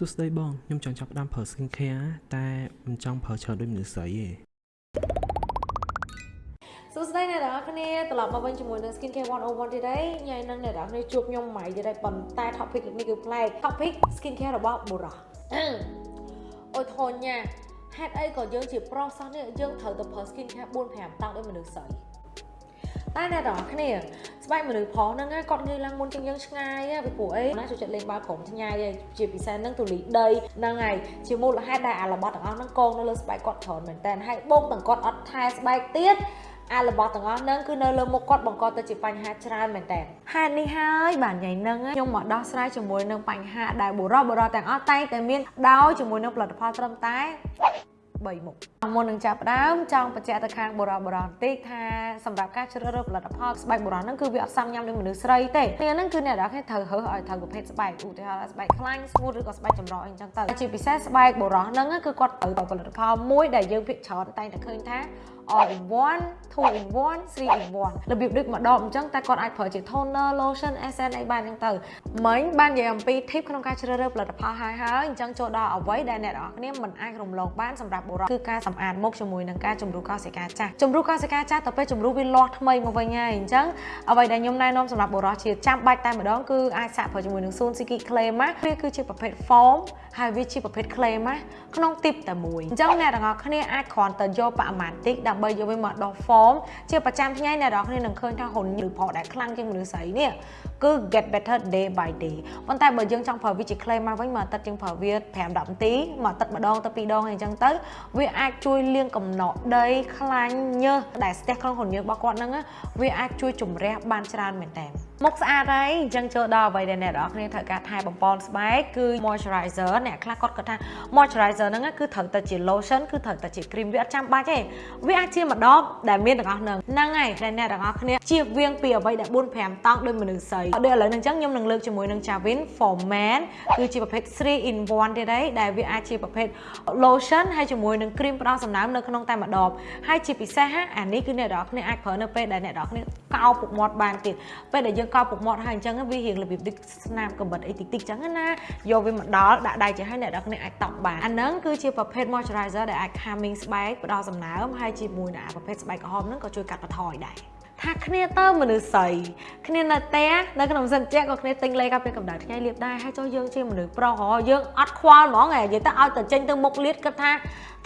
សួស្តីបងខ្ញុំចង់ចាប់ផ្ដើមប្រើ skin care តែមិនចង់ប្រើច្រើនដូចមនុស្សស្រីទេសួស្តីអ្នកនរគ្នាត្រឡប់មកវិញជាមួយនឹង Skin Care 101ទៀតហើយញ៉ៃនឹងអ្នកនរគ្នាជួបខ្ញុំម៉ៃទៀតហើយប៉ុន្តែ topic នេះគឺប្លែក topic Skin Care របស់បុរសអូយធនញ៉ាហេតុអីក៏យើងជាប្រុសសោះនេះយើងត្រូវទៅប្រើ Skin Care 4 5តង់ដូចមនុស្សស្រី តែអ្នកនរគ្នាស្បែកមនុស្សប្រុសហ្នឹងគាត់ងាយឡើងមុនជាងយើងឆ្ងាយពីព្រោះអីណាចូលចិត្តលេងបាល់ក្រុមឆ្ងាយជាពិសេសហ្នឹងទូលីដីហ្នឹងហើយជាមូលហេតុដែលអារបស់ទាំងអស់ហ្នឹងកងនៅលើស្បែកគាត់ច្រើនមែនតើហើយបងទាំងគាត់អត់ថែស្បែកទៀតអារបស់ទាំងអស់ហ្នឹងគឺនៅលើមុខគាត់បង្កទៅជាបញ្ហាច្រើនមែនតើហេតុនេះហើយបាទញ៉ៃហ្នឹងខ្ញុំមកដោះស្រាយជាមួយនឹងបញ្ហាដែលបុរសបុរសទាំងអស់តែងតែមានដោយជាមួយនឹងផលិតផលត្រឹមតែ 3មុខមុននឹងចាប់ផ្ដើមចង់បញ្ជាក់ទៅខាងបុរសបុរសបន្តិចថាសម្រាប់ការជ្រើសរើសផលិតផលស្បែកបុរសហ្នឹងគឺវាអត់សមញ៉ាំដូចមនុស្សស្រីទេគ្នាហ្នឹងគឺអ្នកនរគ្នាត្រូវរើសឲ្យត្រូវប្រភេទស្បែកឧទាហរណ៍ស្បែកខ្លាញ់ស្ងួតឬក៏ស្បែកចម្រោះអីចឹងទៅជាពិសេសស្បែកបុរសហ្នឹងគឺគាត់ត្រូវតែផលិតផលមួយដែលយើងភាគច្រើនតែងតែឃើញថា all in one 2 in 1 3 in 1របៀបដូចមួយដបអញ្ចឹងតែគាត់អាចប្រើជា toner lotion essence អីបានអញ្ចឹងទៅមិញបាននិយាយអំពី tip ក្នុងការជ្រើសរើសផលិតផលហើយហើយអញ្ចឹងចូលដល់អ្វីដែលអ្នកនរគ្នាមិនអាចរំលងបានសម្រាប់បុរសគឺការសម្អាតមុខជាមួយនឹងការជំរុះកោសិកាចាស់ជំរុះកោសិកាចាស់ទៅពេលជំរុះវាលាស់ថ្មីមកវិញហើយអញ្ចឹងអ្វីដែលខ្ញុំណែនាំសម្រាប់បុរសជាចាំបាច់តែម្ដងគឺអាចសាកប្រើជាមួយនឹង Sun Siki Clay Mask វាគឺជាប្រភេទ foam ហើយវាជាប្រភេទ clay mask ក្នុងទីបតែមួយអញ្ចឹងអ្នកទាំងអស់គ្នាអាចគ្រាន់តែយកបរិមាណតិចដើម្បីយកវាមកដោះ foam ជាប្រចាំថ្ងៃអ្នកទាំងអស់គ្នានឹងឃើញថាហ៊ុនឬផលដែលខ្លាំងជាងមនុស្សស្រីនេះគឺ get better day by day ប៉ុន្តែបើយើងចង់ប្រើវាជា clay mask វិញមកទឹកជាងប្រើវា5 10នាទីមកទឹកម្ដងទៅ2ដងអញ្ចឹងទៅវាអាចជួយលាងកំណកដីខ្លាញ់ញើសដែលស្ទះក្នុងហ៊ុនញើសរបស់គាត់ហ្នឹងវាអាចជួយជំរះបានច្រើនមែនតើ មុខស្អាតហើយអញ្ចឹងចូលដល់អ្វីដែលអ្នកនរគ្នាត្រូវការថែបំពន់ស្បែកគឺ moisturizer អ្នកខ្លះគាត់គាត់ថា moisturizer ហ្នឹងគឺត្រូវតែជា lotion គឺត្រូវតែជា cream វាអត់ចាំបាច់ទេវាអាចជាមួយដបដែលមានទាំងអស់ហ្នឹងហ្នឹងហើយដែលអ្នកទាំងអស់គ្នាជៀសវាងពីអ្វីដែល4 5តង់ដោយមនុស្សស្រីដូចឥឡូវហ្នឹងអញ្ចឹងខ្ញុំនឹងលើកជាមួយនឹង Javin for Man គឺជាប្រភេទ3 in 1ទៀតហើយដែលវាអាចជាប្រភេទ lotion ហើយជាមួយនឹង cream ផ្ដល់សំណើមនៅក្នុងតែម្ដបហើយជាពិសេសអានេះគឺអ្នកទាំងអស់គ្នាអាចប្រើនៅពេលដែលអ្នកទាំងអស់គ្នាកោពុកមាត់បានទៀតពេលដែលយើងកោពុកមាត់ហើយអញ្ចឹងវារៀងរបៀបដូចស្នាមកំបិតអីតិចតិចអញ្ចឹងណាយកវាមកដល់ដាក់ដៃចេះហើយអ្នកទាំងអស់គ្នាអាចតប់បានអាហ្នឹងគឺជាប្រភេទ moisturizer ដែលអាច calming ស្បែកផ្ដល់សំណើមហើយជាមួយនឹងប្រភេទស្បែកក្រហមហ្នឹងក៏ជួយកាត់បន្ថយដែរ ថាគ្នាទៅមនុស្សស្រីគ្នានៅផ្ទះនៅក្នុងសិនជាក៏គ្នាទិញលេខកាពីកម្ដៅថ្ងៃលៀបដែរហើយចុះយើងជាមនុស្សប្រុសហ៎យើងអត់ខ្វល់ហ្មងហ៎និយាយទៅឲ្យតែចេញទៅមុខលៀតគិតថា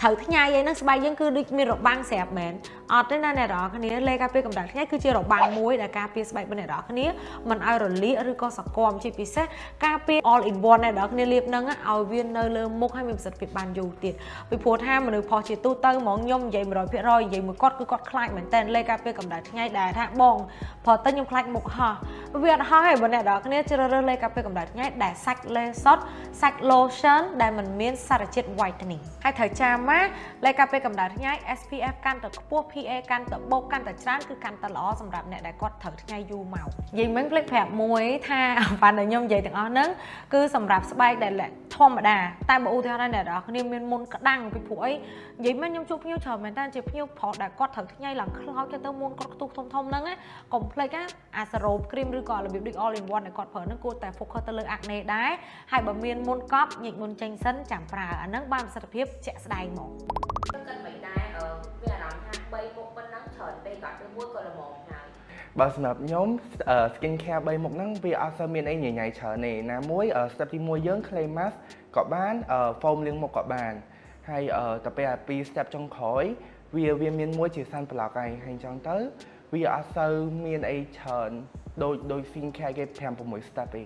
ត្រូវថ្ងៃអីហ្នឹងស្បែកយើងគឺដូចមានរបាំងស្រាប់មែនអត់ទេណាអ្នកនរគ្នាលេខកាពីកម្ដៅថ្ងៃគឺជារបាំងមួយដែលការពារស្បែករបស់អ្នកនរគ្នាមិនឲ្យរលាកឬក៏សកមជាពិសេសការពារ all in one អ្នកនរគ្នាលៀបហ្នឹងឲ្យវានៅលើមុខឲ្យមានប្រសិទ្ធភាពបានយូរទៀតពីព្រោះថាមនុស្សផុសជាទូទៅហ្មងខ្ញុំនិយាយ100%និយាយមួយគាត់គឺគាត់ខ្លាចមែនតើលេខការពារកម្ដៅថ្ងៃដែលថាបងព្រោះតែខ្ញុំខ្លាចមុខហោះវាអត់ហោះទេបើអ្នកនរគ្នាជ្រើសរើសលេខការពារកម្ដៅថ្ងៃដែលសាច់លេសុតសាច់ lotion ដែលមិនមានសារជាតិ whitening ហើយត្រូវចាំណាលេខការពារកម្ដៅថ្ងៃ SPF កាន់តែខ្ពស់ PA កាន់តែបូកកាន់តែច្រើនគឺកាន់តែល្អសម្រាប់អ្នកដែលគាត់ត្រូវថ្ងៃយូរមកនិយាយមិញភ្លេចប្រាប់មួយថាបានតែខ្ញុំនិយាយទាំងអស់ហ្នឹងគឺសម្រាប់ស្បែកដែលធម្មតាតែបើឧទាហរណ៍អ្នកនរគ្នាមានមុនក្តាំងពីព្រោះអីនិយាយមិញខ្ញុំជួបភ្ញៀវច្រើនមែនតើជាភ្ញៀវប្រុសដែលគាត់ត្រូវថ្ងៃឡើងខ្លោចទៅមុនគាត់ខ្ទុះធំធំហ្នឹងកុំភ្លេចណាអាសារ៉ូបគ្រីមឬក៏របៀបដូច all in one ដែលគាត់ប្រើហ្នឹងគួរតែ focus ទៅលើ acne ដែរហើយបើមានមុនកប់ញិចមុនចេញសិនចាំប្រើអាហ្នឹងបានប្រសិទ្ធភាពជាក់ស្ដែងហ្មងគិតមិនដែរអឺវាអារម្មណ៍ថា3មុខប៉ុណ្ណឹងច្រើនពេកក៏ទៅមួយក៏ល្មមហើយបើសម្រាប់ខ្ញុំ skin care 3មុខហ្នឹងវាអត់សូវមានអីញញ៉ៃច្រើនទេណាមួយ step ទី1យើង clay mask ក៏បាន foam លាងមុខក៏បានហើយទៅពេលអា2 step ចុងក្រោយវាវាមានមួយជា sun block ហើយហើយអញ្ចឹងទៅ វាអត់សូវមានអីច្រើនដូចដូច skin care គេ5 6 step ទេ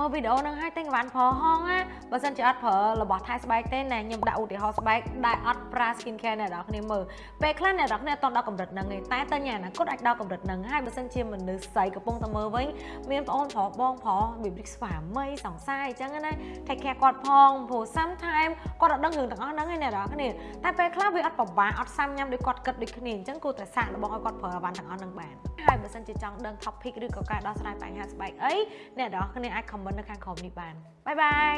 មើលវីដេអូហ្នឹងហើយតែក្បានប្រើហងណាបើសិនជាអត់ប្រើរបស់ថែស្បែកទេណាខ្ញុំដាក់ឧទាហរណ៍ស្បែកដែលអត់ប្រើ skin care អ្នកនរគ្នាមើលពេលខ្លះអ្នកនរគ្នាអត់ដល់កម្រិតហ្នឹងទេតែតើញ៉ាណាគាត់អាចដល់កម្រិតហ្នឹងហើយបើសិនជាមនុស្សស្រីកំពុងតែមើលវិញមានប្អូនប្រុសបងប្រុសរបៀបដូចស្វាមីសង្សារអញ្ចឹងណា take care គាត់ផងព្រោះ sometimes គាត់អត់ដឹងរឿងទាំងអស់ហ្នឹងឯអ្នកនរគ្នាតែពេលខ្លះវាអត់ពិបាកអត់សាំញ៉ាំដូចគាត់គិតដូចគ្នាអញ្ចឹងគួរតែសាកល្បងឲ្យគាត់ប្រើអាវ៉ាន់ទាំងអស់ហ្នឹងបានហើយបើសិនជាចង់ដឹង topic ឬក៏ការដោះស្រាយបញ្ហាស្បែកអីអ្នកនរគ្នាអាច comment នៅខាងក្រោមនេះបានបាយបាយ